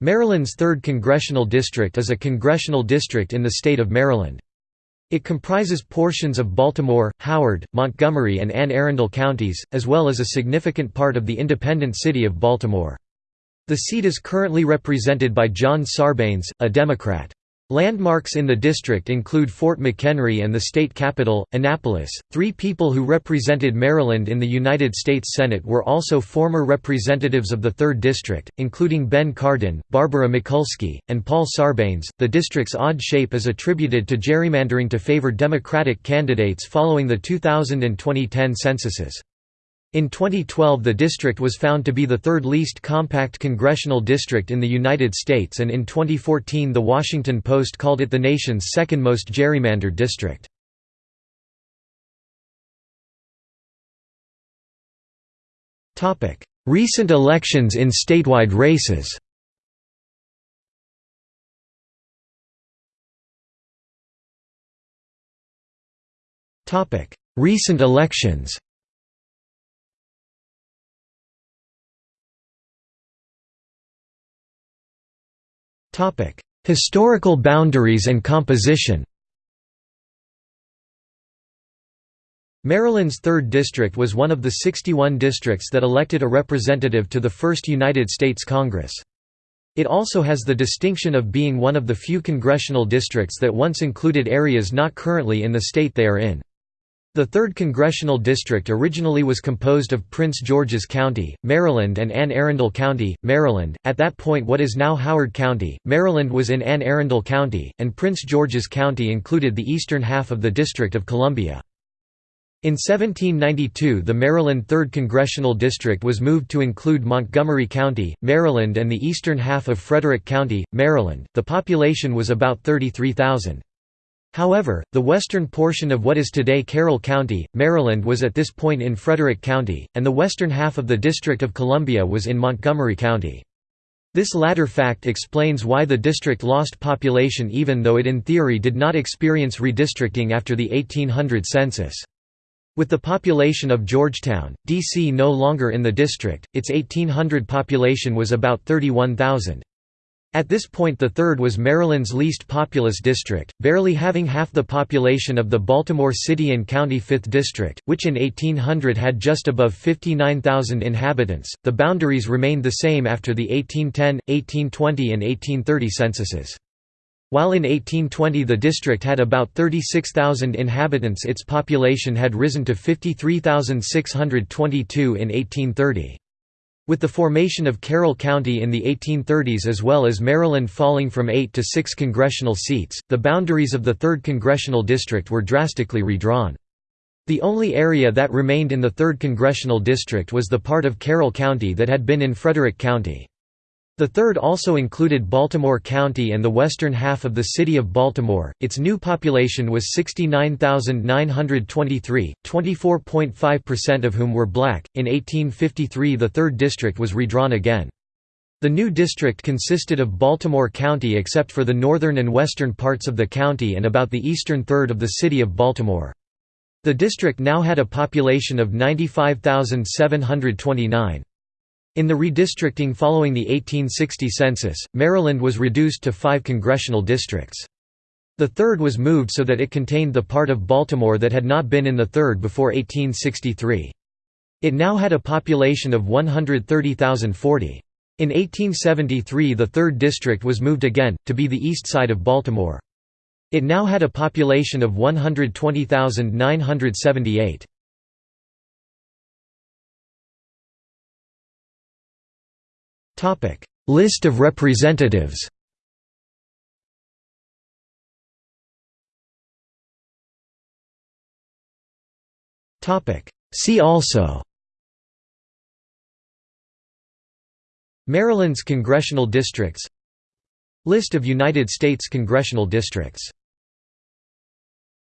Maryland's 3rd Congressional District is a congressional district in the state of Maryland. It comprises portions of Baltimore, Howard, Montgomery and Anne Arundel counties, as well as a significant part of the independent city of Baltimore. The seat is currently represented by John Sarbanes, a Democrat. Landmarks in the district include Fort McHenry and the state capital, Annapolis. Three people who represented Maryland in the United States Senate were also former representatives of the 3rd District, including Ben Cardin, Barbara Mikulski, and Paul Sarbanes. The district's odd shape is attributed to gerrymandering to favor Democratic candidates following the 2000 and 2010 censuses. In 2012 the district was found to be the third least compact congressional district in the United States and in 2014 The Washington Post called it the nation's second most gerrymandered district. Recent elections in statewide races Recent elections Historical boundaries and composition Maryland's 3rd District was one of the 61 districts that elected a representative to the first United States Congress. It also has the distinction of being one of the few congressional districts that once included areas not currently in the state they are in. The 3rd Congressional District originally was composed of Prince George's County, Maryland and Anne Arundel County, Maryland. At that point what is now Howard County, Maryland was in Anne Arundel County, and Prince George's County included the eastern half of the District of Columbia. In 1792 the Maryland 3rd Congressional District was moved to include Montgomery County, Maryland and the eastern half of Frederick County, Maryland. The population was about 33,000. However, the western portion of what is today Carroll County, Maryland was at this point in Frederick County, and the western half of the District of Columbia was in Montgomery County. This latter fact explains why the district lost population even though it in theory did not experience redistricting after the 1800 census. With the population of Georgetown, D.C. no longer in the district, its 1800 population was about 31,000. At this point the third was Maryland's least populous district, barely having half the population of the Baltimore City and County 5th District, which in 1800 had just above 59,000 inhabitants. The boundaries remained the same after the 1810, 1820 and 1830 censuses. While in 1820 the district had about 36,000 inhabitants its population had risen to 53,622 in 1830. With the formation of Carroll County in the 1830s as well as Maryland falling from eight to six congressional seats, the boundaries of the 3rd Congressional District were drastically redrawn. The only area that remained in the 3rd Congressional District was the part of Carroll County that had been in Frederick County. The third also included Baltimore County and the western half of the city of Baltimore. Its new population was 69,923, 24.5% of whom were black. In 1853, the 3rd district was redrawn again. The new district consisted of Baltimore County except for the northern and western parts of the county and about the eastern third of the city of Baltimore. The district now had a population of 95,729. In the redistricting following the 1860 census, Maryland was reduced to five congressional districts. The third was moved so that it contained the part of Baltimore that had not been in the third before 1863. It now had a population of 130,040. In 1873 the 3rd district was moved again, to be the east side of Baltimore. It now had a population of 120,978. Topic: List of representatives. Topic: See also. Maryland's congressional districts List of United States congressional districts